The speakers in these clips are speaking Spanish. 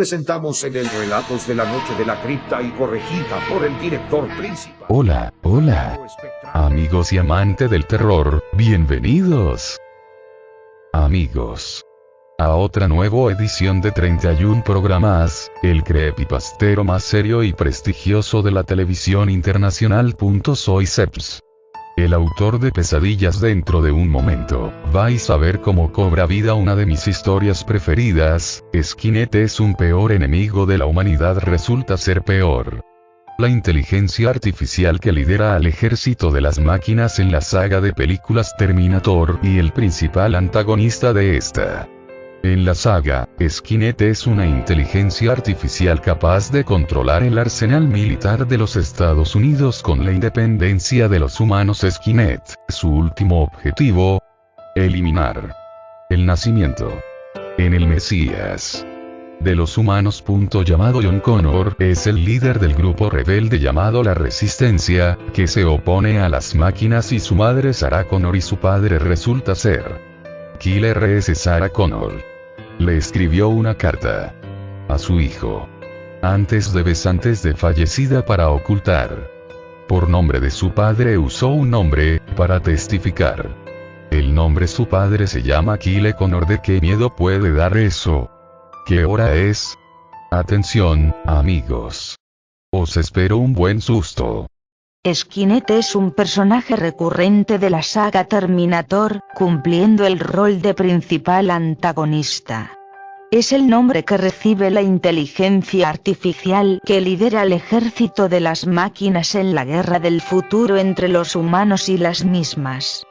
Presentamos en el Relatos de la Noche de la Cripta y corregida por el director principal. Hola, hola. Amigos y amantes del terror, bienvenidos. Amigos. A otra nueva edición de 31 programas, el creepypastero más serio y prestigioso de la televisión internacional. Soy Seps el autor de Pesadillas dentro de un momento, vais a ver cómo cobra vida una de mis historias preferidas, Skynet es un peor enemigo de la humanidad resulta ser peor. La inteligencia artificial que lidera al ejército de las máquinas en la saga de películas Terminator y el principal antagonista de esta. En la saga, Skynet es una inteligencia artificial capaz de controlar el arsenal militar de los Estados Unidos con la independencia de los humanos Skynet. Su último objetivo, eliminar el nacimiento en el Mesías de los humanos. Llamado John Connor es el líder del grupo rebelde llamado la Resistencia, que se opone a las máquinas y su madre Sarah Connor y su padre resulta ser Killer S. Sarah Connor le escribió una carta a su hijo. Antes de besantes de fallecida para ocultar. Por nombre de su padre usó un nombre, para testificar. El nombre su padre se llama Kile Connor de qué miedo puede dar eso. ¿Qué hora es? Atención, amigos. Os espero un buen susto. Skynet es un personaje recurrente de la saga Terminator, cumpliendo el rol de principal antagonista. Es el nombre que recibe la inteligencia artificial que lidera el ejército de las máquinas en la guerra del futuro entre los humanos y las mismas.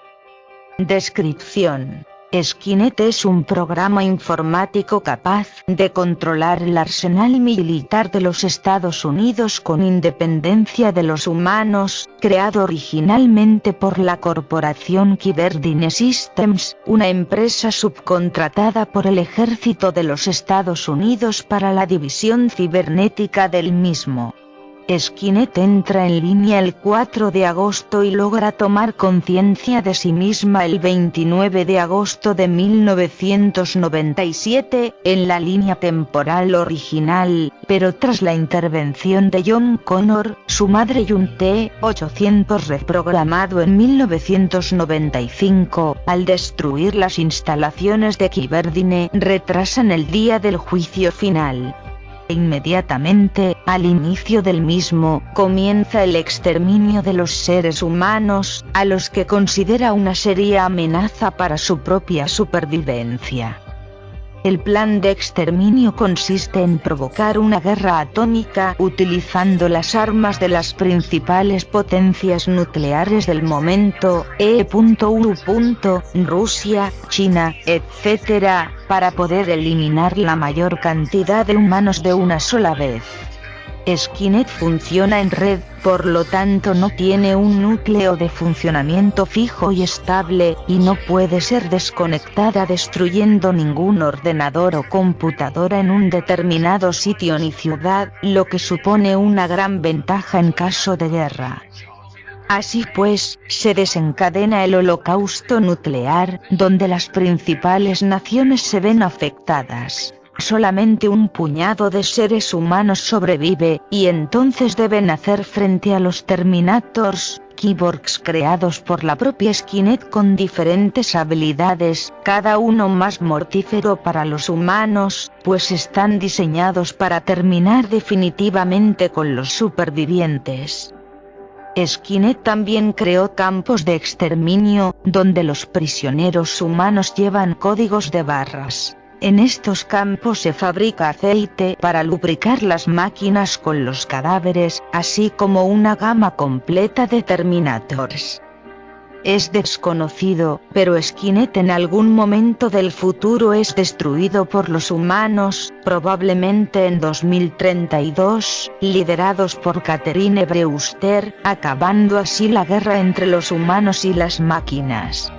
Descripción Skynet es un programa informático capaz de controlar el arsenal militar de los Estados Unidos con independencia de los humanos, creado originalmente por la corporación Kyberdine Systems, una empresa subcontratada por el ejército de los Estados Unidos para la división cibernética del mismo. Skynet entra en línea el 4 de agosto y logra tomar conciencia de sí misma el 29 de agosto de 1997, en la línea temporal original, pero tras la intervención de John Connor, su madre y un T-800 reprogramado en 1995, al destruir las instalaciones de Kiberdine, retrasan el día del juicio final. Inmediatamente, al inicio del mismo, comienza el exterminio de los seres humanos, a los que considera una seria amenaza para su propia supervivencia. El plan de exterminio consiste en provocar una guerra atómica utilizando las armas de las principales potencias nucleares del momento, E.U. Rusia, China, etc., para poder eliminar la mayor cantidad de humanos de una sola vez. Skynet funciona en red, por lo tanto no tiene un núcleo de funcionamiento fijo y estable, y no puede ser desconectada destruyendo ningún ordenador o computadora en un determinado sitio ni ciudad, lo que supone una gran ventaja en caso de guerra. Así pues, se desencadena el holocausto nuclear, donde las principales naciones se ven afectadas solamente un puñado de seres humanos sobrevive, y entonces deben hacer frente a los Terminators, cyborgs creados por la propia Skynet con diferentes habilidades, cada uno más mortífero para los humanos, pues están diseñados para terminar definitivamente con los supervivientes. Skynet también creó campos de exterminio, donde los prisioneros humanos llevan códigos de barras. En estos campos se fabrica aceite para lubricar las máquinas con los cadáveres, así como una gama completa de Terminators. Es desconocido, pero Skynet en algún momento del futuro es destruido por los humanos, probablemente en 2032, liderados por Catherine Brewster, acabando así la guerra entre los humanos y las máquinas.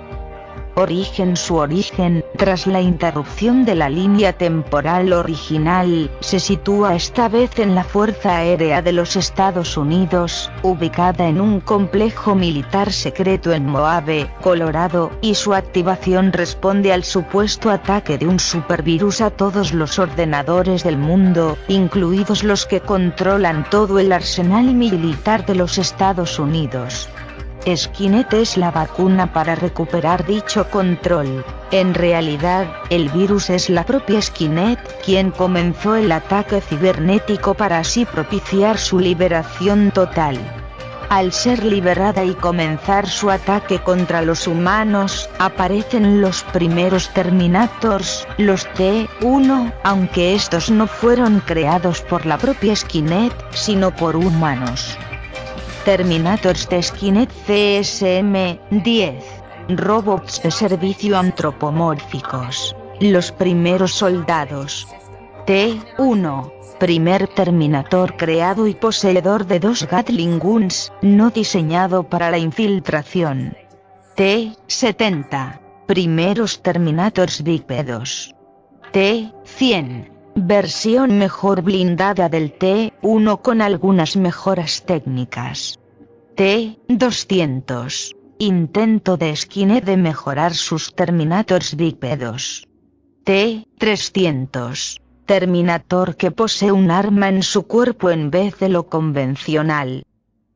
Origen Su origen, tras la interrupción de la línea temporal original, se sitúa esta vez en la Fuerza Aérea de los Estados Unidos, ubicada en un complejo militar secreto en Moave, Colorado, y su activación responde al supuesto ataque de un supervirus a todos los ordenadores del mundo, incluidos los que controlan todo el arsenal militar de los Estados Unidos. Skynet es la vacuna para recuperar dicho control. En realidad, el virus es la propia Skynet, quien comenzó el ataque cibernético para así propiciar su liberación total. Al ser liberada y comenzar su ataque contra los humanos, aparecen los primeros Terminators, los T-1, aunque estos no fueron creados por la propia Skynet, sino por humanos. Terminators de Skynet CSM-10. Robots de servicio antropomórficos. Los primeros soldados. T-1. Primer Terminator creado y poseedor de dos Gatling Guns, no diseñado para la infiltración. T-70. Primeros Terminators bípedos. T-100 Versión mejor blindada del T1 con algunas mejoras técnicas. T200. Intento de Skynet de mejorar sus Terminators bípedos. T300. Terminator que posee un arma en su cuerpo en vez de lo convencional.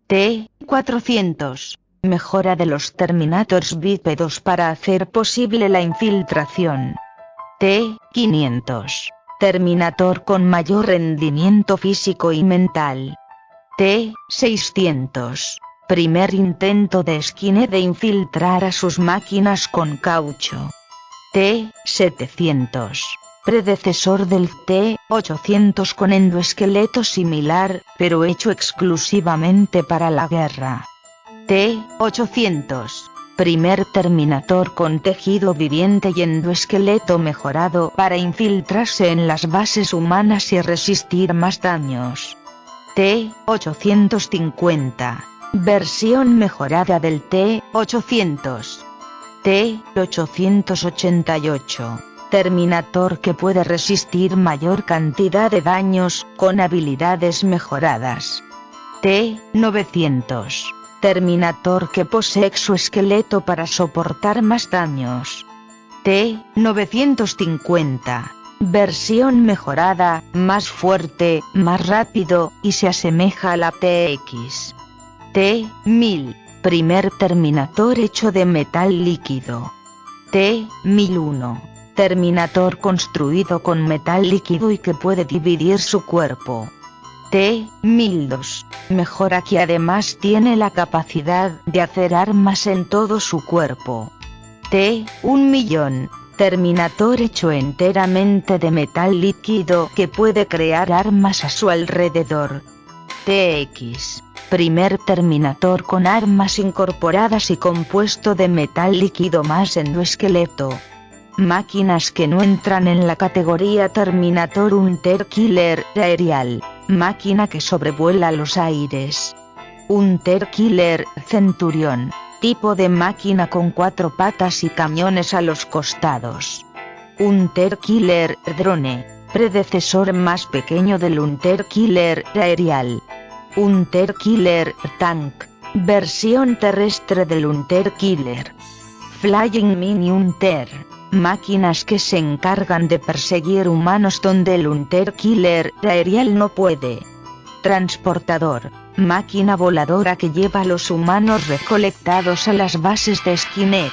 T400. Mejora de los Terminators bípedos para hacer posible la infiltración. T500 Terminator con mayor rendimiento físico y mental. T-600. Primer intento de Skynet de infiltrar a sus máquinas con caucho. T-700. Predecesor del T-800 con endoesqueleto similar, pero hecho exclusivamente para la guerra. T-800 primer Terminator con tejido viviente y endoesqueleto mejorado para infiltrarse en las bases humanas y resistir más daños. T-850. Versión mejorada del T-800. T-888. Terminator que puede resistir mayor cantidad de daños, con habilidades mejoradas. T-900 Terminator que posee exoesqueleto para soportar más daños. T-950. Versión mejorada, más fuerte, más rápido, y se asemeja a la TX. T-1000. Primer Terminator hecho de metal líquido. T-1001. Terminator construido con metal líquido y que puede dividir su cuerpo. T-1002. Mejora que además tiene la capacidad de hacer armas en todo su cuerpo. T-1 millón. Terminator hecho enteramente de metal líquido que puede crear armas a su alrededor. TX. Primer Terminator con armas incorporadas y compuesto de metal líquido más endoesqueleto. Máquinas que no entran en la categoría Terminator Hunter Killer Aerial. Máquina que sobrevuela los aires. Killer Centurion. Tipo de máquina con cuatro patas y camiones a los costados. Hunter Killer Drone. Predecesor más pequeño del Hunter Killer Aerial. Hunter Killer Tank. Versión terrestre del Hunter Killer. Flying Mini Hunter máquinas que se encargan de perseguir humanos donde el Hunter Killer aerial no puede. Transportador, máquina voladora que lleva a los humanos recolectados a las bases de Skynet.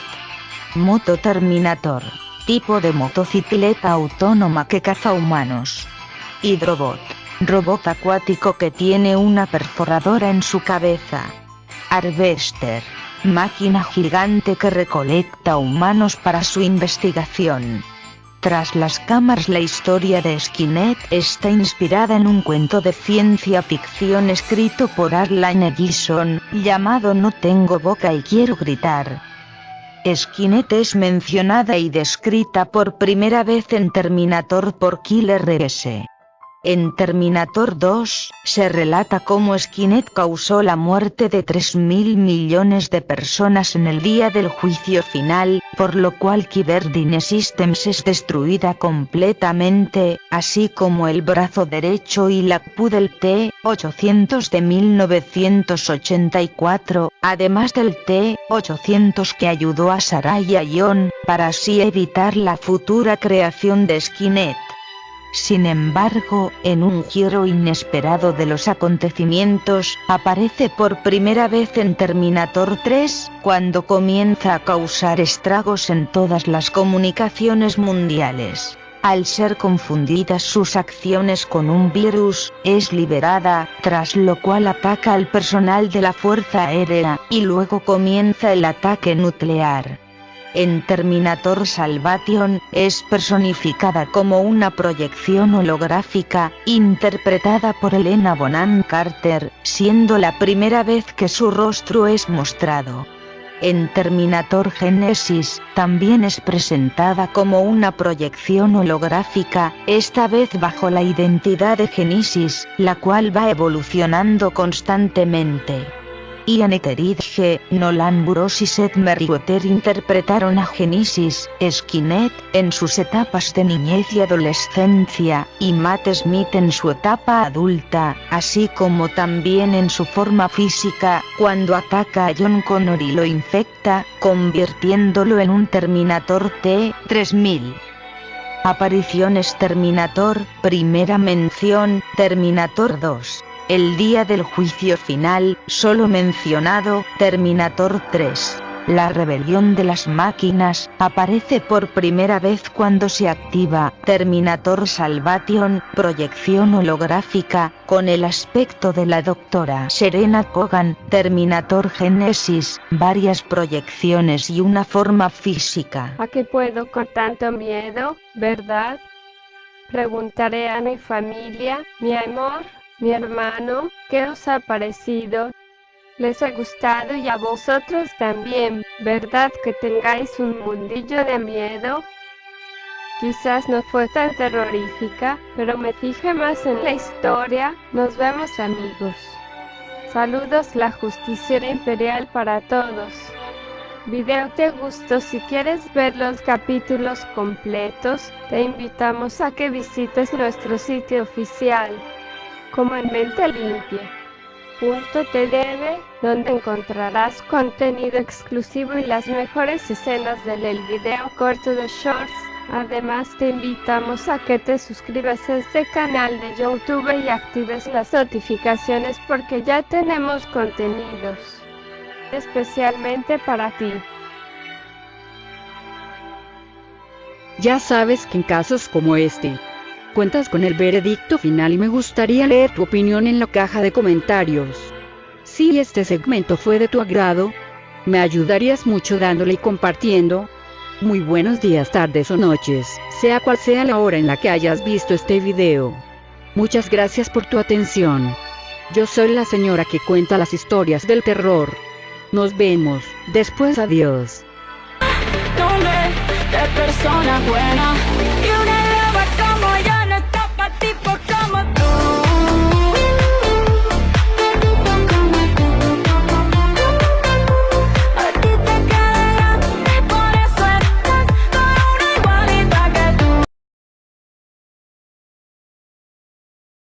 Moto Terminator, tipo de motocicleta autónoma que caza humanos. Hidrobot, robot acuático que tiene una perforadora en su cabeza. Harvester, máquina gigante que recolecta humanos para su investigación. Tras las cámaras la historia de Skynet está inspirada en un cuento de ciencia ficción escrito por Arlene Ellison, llamado No tengo boca y quiero gritar. Skynet es mencionada y descrita por primera vez en Terminator por Killer S. En Terminator 2, se relata cómo Skynet causó la muerte de 3.000 millones de personas en el día del juicio final, por lo cual Kyberdine Systems es destruida completamente, así como el brazo derecho y la del T-800 de 1984, además del T-800 que ayudó a Saraya John, para así evitar la futura creación de Skynet. Sin embargo, en un giro inesperado de los acontecimientos, aparece por primera vez en Terminator 3, cuando comienza a causar estragos en todas las comunicaciones mundiales. Al ser confundidas sus acciones con un virus, es liberada, tras lo cual ataca al personal de la Fuerza Aérea, y luego comienza el ataque nuclear en Terminator Salvation, es personificada como una proyección holográfica, interpretada por Elena Bonham Carter, siendo la primera vez que su rostro es mostrado. En Terminator Genesis, también es presentada como una proyección holográfica, esta vez bajo la identidad de Genesis, la cual va evolucionando constantemente. Ian Etheridge, Nolan Burroughs y Seth Meriwether interpretaron a Genesis, Skynet, en sus etapas de niñez y adolescencia, y Matt Smith en su etapa adulta, así como también en su forma física, cuando ataca a John Connor y lo infecta, convirtiéndolo en un Terminator T-3000. Apariciones Terminator, primera mención, Terminator 2. El día del juicio final, solo mencionado, Terminator 3. La rebelión de las máquinas, aparece por primera vez cuando se activa Terminator Salvation, proyección holográfica, con el aspecto de la doctora Serena Kogan, Terminator Genesis, varias proyecciones y una forma física. ¿A qué puedo con tanto miedo, verdad? Preguntaré a mi familia, mi amor mi hermano, ¿qué os ha parecido? Les ha gustado y a vosotros también, ¿verdad que tengáis un mundillo de miedo? Quizás no fue tan terrorífica, pero me fijé más en la historia. Nos vemos amigos. Saludos la justicia imperial para todos. Video te gustó si quieres ver los capítulos completos, te invitamos a que visites nuestro sitio oficial como en Mente Limpia. Donde encontrarás contenido exclusivo y las mejores escenas del video corto de Shorts. Además te invitamos a que te suscribas a este canal de YouTube y actives las notificaciones porque ya tenemos contenidos especialmente para ti. Ya sabes que en casos como este, cuentas con el veredicto final y me gustaría leer tu opinión en la caja de comentarios. Si este segmento fue de tu agrado, me ayudarías mucho dándole y compartiendo. Muy buenos días, tardes o noches, sea cual sea la hora en la que hayas visto este video. Muchas gracias por tu atención. Yo soy la señora que cuenta las historias del terror. Nos vemos, después adiós.